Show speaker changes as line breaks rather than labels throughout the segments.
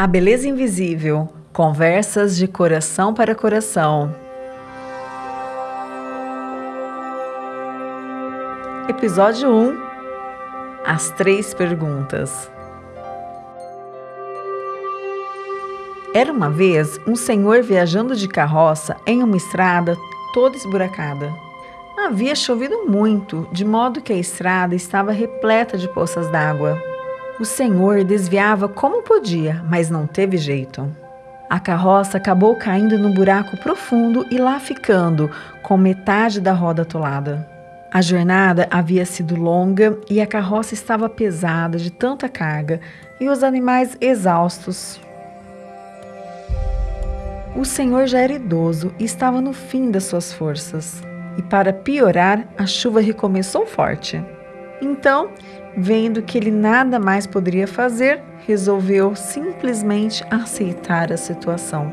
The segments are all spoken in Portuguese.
A Beleza Invisível Conversas de Coração para Coração. Episódio 1 As Três Perguntas. Era uma vez um senhor viajando de carroça em uma estrada toda esburacada. Havia chovido muito, de modo que a estrada estava repleta de poças d'água. O senhor desviava como podia, mas não teve jeito. A carroça acabou caindo num buraco profundo e lá ficando, com metade da roda atolada. A jornada havia sido longa e a carroça estava pesada de tanta carga e os animais exaustos. O senhor já era idoso e estava no fim das suas forças. E para piorar, a chuva recomeçou forte. Então, vendo que ele nada mais poderia fazer, resolveu simplesmente aceitar a situação.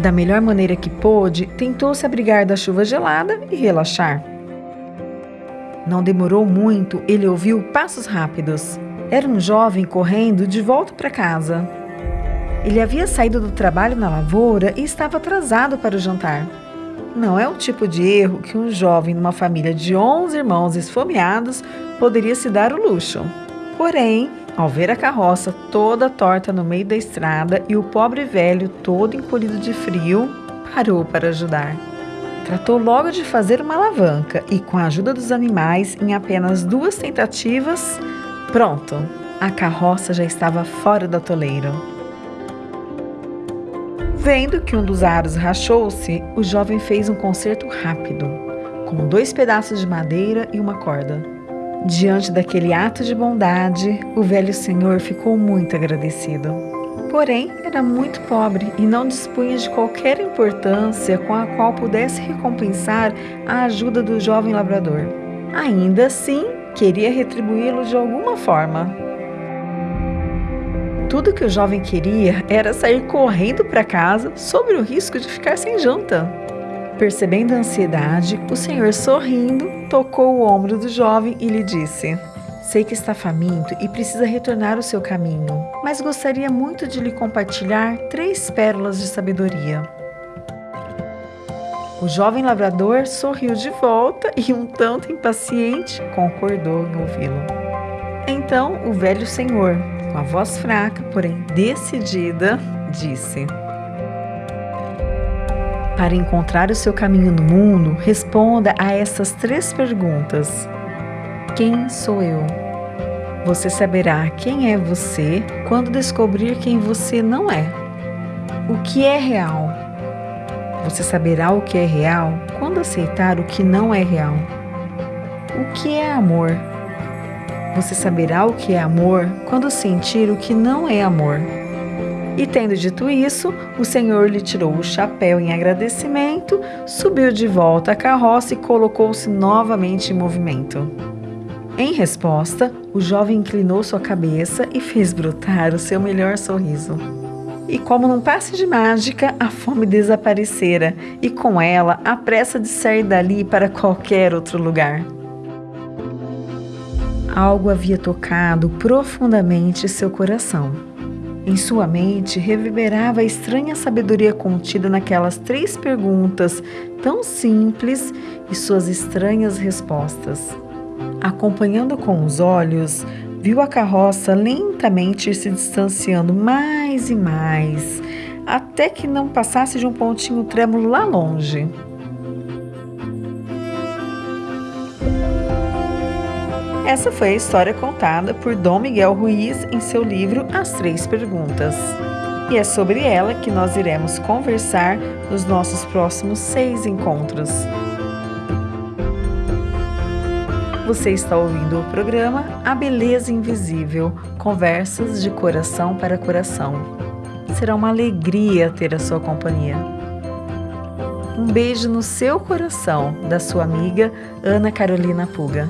Da melhor maneira que pôde, tentou se abrigar da chuva gelada e relaxar. Não demorou muito, ele ouviu passos rápidos. Era um jovem correndo de volta para casa. Ele havia saído do trabalho na lavoura e estava atrasado para o jantar não é o tipo de erro que um jovem numa família de 11 irmãos esfomeados poderia se dar o luxo. Porém, ao ver a carroça toda torta no meio da estrada e o pobre velho todo encolhido de frio, parou para ajudar. Tratou logo de fazer uma alavanca e, com a ajuda dos animais, em apenas duas tentativas, pronto! A carroça já estava fora do atoleiro. Vendo que um dos aros rachou-se, o jovem fez um concerto rápido, com dois pedaços de madeira e uma corda. Diante daquele ato de bondade, o velho senhor ficou muito agradecido. Porém, era muito pobre e não dispunha de qualquer importância com a qual pudesse recompensar a ajuda do jovem labrador. Ainda assim, queria retribuí-lo de alguma forma. Tudo que o jovem queria era sair correndo para casa sob o risco de ficar sem janta. Percebendo a ansiedade, o senhor, sorrindo, tocou o ombro do jovem e lhe disse: Sei que está faminto e precisa retornar ao seu caminho, mas gostaria muito de lhe compartilhar três pérolas de sabedoria. O jovem lavrador sorriu de volta e, um tanto impaciente, concordou em ouvi-lo. Então o velho senhor, com a voz fraca, porém decidida, disse: Para encontrar o seu caminho no mundo, responda a essas três perguntas: Quem sou eu? Você saberá quem é você quando descobrir quem você não é. O que é real? Você saberá o que é real quando aceitar o que não é real. O que é amor? Você saberá o que é amor quando sentir o que não é amor. E tendo dito isso, o Senhor lhe tirou o chapéu em agradecimento, subiu de volta à carroça e colocou-se novamente em movimento. Em resposta, o jovem inclinou sua cabeça e fez brotar o seu melhor sorriso. E como num passe de mágica, a fome desaparecera e com ela a pressa de sair dali para qualquer outro lugar. Algo havia tocado profundamente seu coração. Em sua mente reverberava a estranha sabedoria contida naquelas três perguntas tão simples e suas estranhas respostas. Acompanhando com os olhos, viu a carroça lentamente se distanciando mais e mais, até que não passasse de um pontinho trêmulo lá longe. Essa foi a história contada por Dom Miguel Ruiz em seu livro As Três Perguntas. E é sobre ela que nós iremos conversar nos nossos próximos seis encontros. Você está ouvindo o programa A Beleza Invisível Conversas de Coração para Coração. Será uma alegria ter a sua companhia. Um beijo no seu coração, da sua amiga Ana Carolina Puga.